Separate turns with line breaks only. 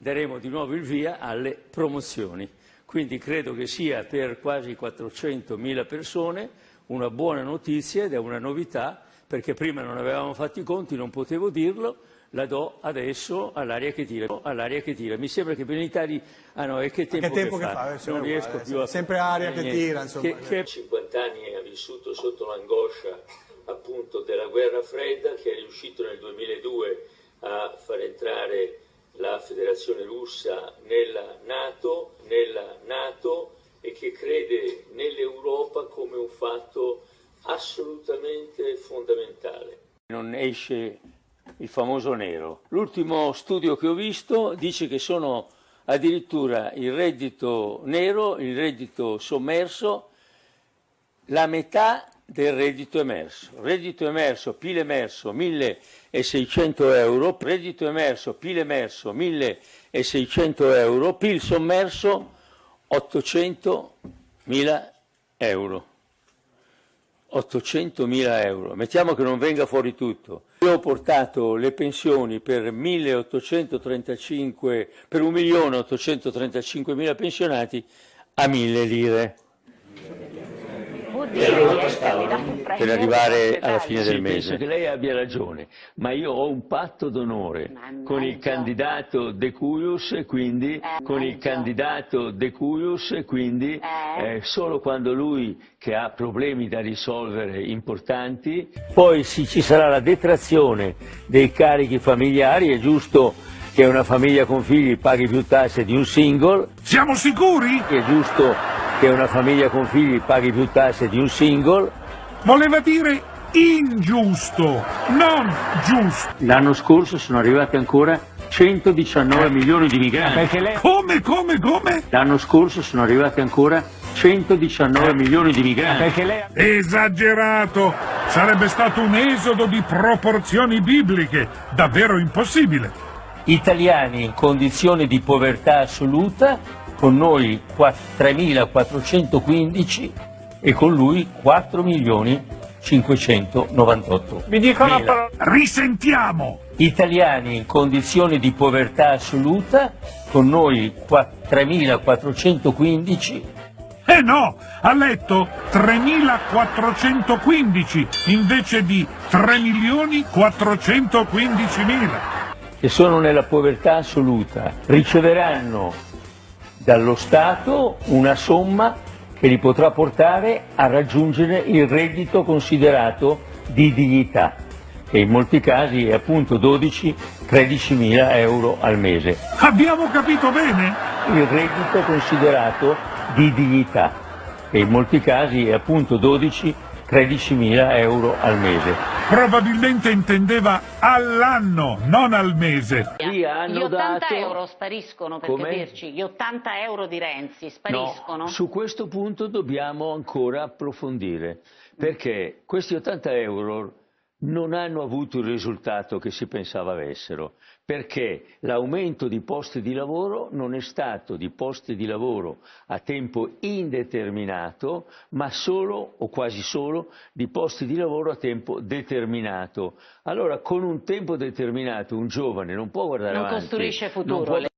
daremo di nuovo il via alle promozioni. Quindi credo che sia per quasi 400.000 persone una buona notizia ed è una novità perché prima non avevamo fatto i conti, non potevo dirlo, la do adesso all'aria che tira. All'aria che tira. Mi sembra che Benitari... Ah no, e che tempo,
che, tempo
che,
che,
fa?
fa?
Non riesco
uguale,
più a...
Sempre aria che tira, insomma.
Che, che... 50 anni ha vissuto sotto l'angoscia appunto della guerra fredda che è riuscito nel 2002 a far entrare la federazione russa nella Nato, nella NATO e che crede nell'Europa come un fatto assolutamente fondamentale. Non esce il famoso nero. L'ultimo studio che ho visto dice che sono addirittura il reddito nero, il reddito sommerso, la metà del reddito emerso. Reddito emerso, PIL emerso 1600 euro, reddito emerso, PIL emerso 1600 euro, PIL sommerso 800 mila euro. 800 mila euro. Mettiamo che non venga fuori tutto. Io ho portato le pensioni per 1835, per 1.835 mila pensionati a 1000 lire per arrivare alla fine del mese. Penso che lei abbia ragione, ma io ho un patto d'onore con il candidato De Cuius e quindi, eh, con il candidato De Cuius e quindi eh. eh, solo quando lui che ha problemi da risolvere importanti, poi sì, ci sarà la detrazione dei carichi familiari, è giusto che una famiglia con figli paghi più tasse di un single.
Siamo sicuri?
È giusto che una famiglia con figli paghi più tasse di un single.
Voleva dire ingiusto, non giusto.
L'anno scorso sono arrivati ancora 119 milioni di migranti.
Lei... Come, come, come?
L'anno scorso sono arrivati ancora 119 milioni di migranti.
Lei... Esagerato! Sarebbe stato un esodo di proporzioni bibliche, davvero impossibile.
Italiani in condizioni di povertà assoluta con noi 3.415 e con lui 4.598.
Mi dica una parola. Risentiamo!
Italiani in condizioni di povertà assoluta, con noi 3.415
eh no, ha letto 3.415 invece di 3.415.000.
Che sono nella povertà assoluta, riceveranno dallo Stato una somma che li potrà portare a raggiungere il reddito considerato di dignità, che in molti casi è appunto 12-13 mila euro al mese.
Abbiamo capito bene?
Il reddito considerato di dignità, che in molti casi è appunto 12 13.000 euro al mese.
Probabilmente intendeva all'anno, non al mese.
Gli 80 dato... euro spariscono, per Come? capirci, gli 80 euro di Renzi spariscono?
No, su questo punto dobbiamo ancora approfondire, perché questi 80 euro non hanno avuto il risultato che si pensava avessero, perché l'aumento di posti di lavoro non è stato di posti di lavoro a tempo indeterminato, ma solo o quasi solo di posti di lavoro a tempo determinato. Allora con un tempo determinato un giovane non può guardare
non
avanti.
Non costruisce futuro.